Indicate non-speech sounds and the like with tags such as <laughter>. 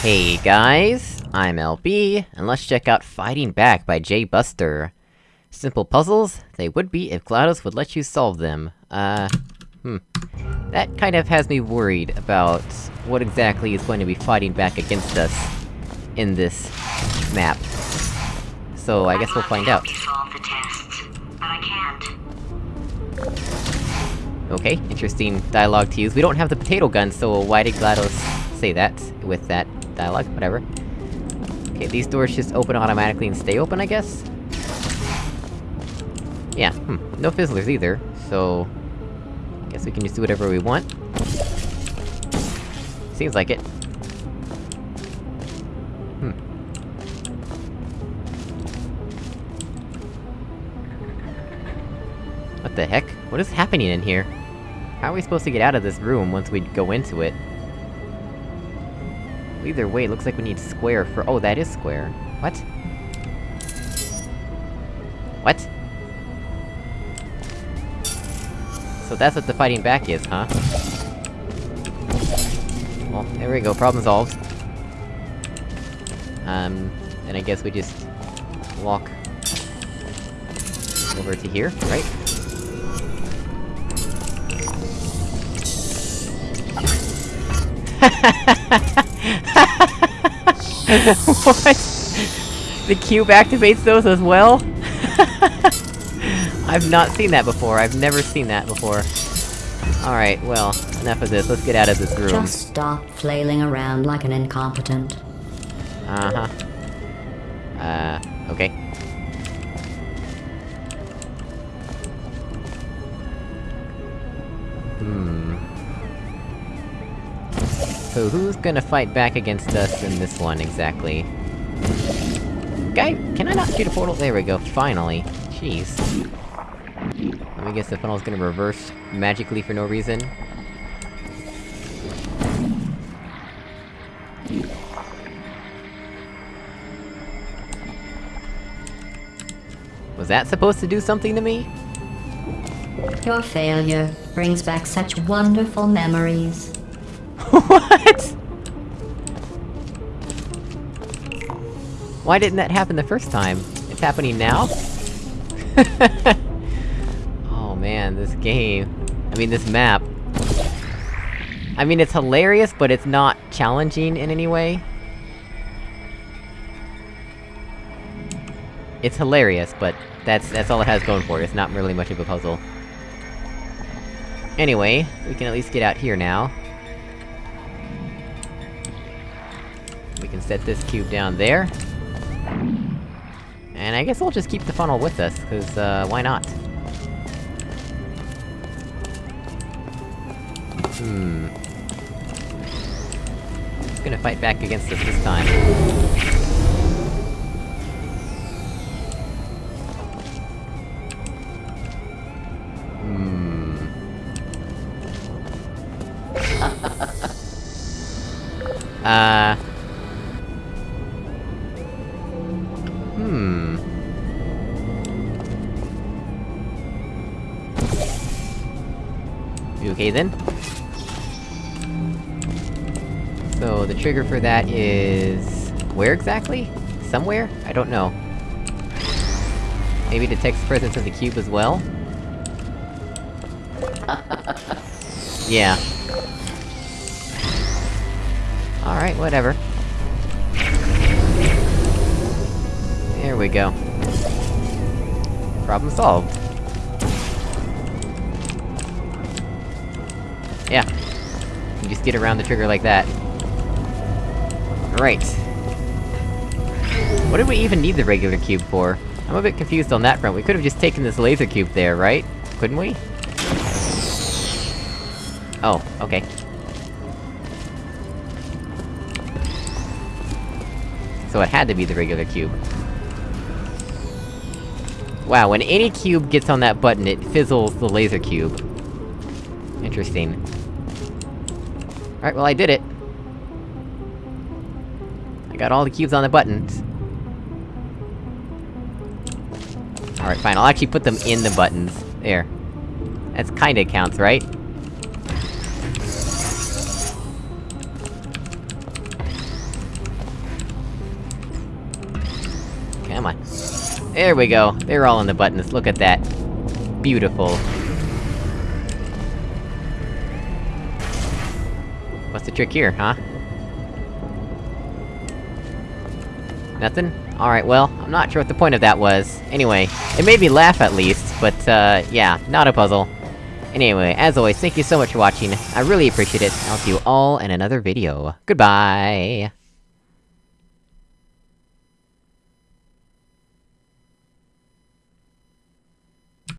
Hey guys, I'm LB, and let's check out Fighting Back by Jay Buster. Simple puzzles? They would be if GLaDOS would let you solve them. Uh... Hmm. That kind of has me worried about what exactly is going to be fighting back against us in this map. So I guess we'll find out. Okay, interesting dialogue to use. We don't have the potato gun, so why did GLaDOS say that with that dialogue? Whatever. Okay, these doors just open automatically and stay open, I guess? Yeah, hmm, no fizzlers either, so... I guess we can just do whatever we want. Seems like it. Hmm. What the heck? What is happening in here? How are we supposed to get out of this room once we go into it? Either way, it looks like we need square for- oh, that is square. What? What? So that's what the fighting back is, huh? Well, there we go, problem solved. Um, then I guess we just... walk... over to here, right? <laughs> what? The cube activates those as well? <laughs> I've not seen that before, I've never seen that before. Alright, well, enough of this, let's get out of this room. Just stop flailing around like an incompetent. Uh-huh. Uh, okay. Hmm... So who's gonna fight back against us in this one, exactly? Guy, can I not shoot a portal? There we go, finally. Jeez. Let me guess the funnel's gonna reverse magically for no reason? Was that supposed to do something to me? Your failure brings back such wonderful memories. What? Why didn't that happen the first time? It's happening now? <laughs> oh man, this game... I mean, this map... I mean, it's hilarious, but it's not challenging in any way. It's hilarious, but that's- that's all it has going for it, it's not really much of a puzzle. Anyway, we can at least get out here now. We can set this cube down there. And I guess we'll just keep the funnel with us, cause, uh, why not? Hmm... Who's gonna fight back against us this time? Hmm... <laughs> uh... okay then? So, the trigger for that is... Where exactly? Somewhere? I don't know. Maybe detects the presence of the cube as well? <laughs> yeah. Alright, whatever. There we go. Problem solved. You just get around the trigger like that. Right. What did we even need the regular cube for? I'm a bit confused on that front, we could've just taken this laser cube there, right? Couldn't we? Oh, okay. So it had to be the regular cube. Wow, when any cube gets on that button, it fizzles the laser cube. Interesting. Alright, well I did it. I got all the cubes on the buttons. Alright, fine, I'll actually put them in the buttons. There. That's kinda counts, right? Come on. There we go. They're all in the buttons, look at that. Beautiful. What's the trick here, huh? Nothing? Alright, well, I'm not sure what the point of that was. Anyway, it made me laugh at least, but, uh, yeah, not a puzzle. Anyway, as always, thank you so much for watching, I really appreciate it, I'll see you all in another video. Goodbye!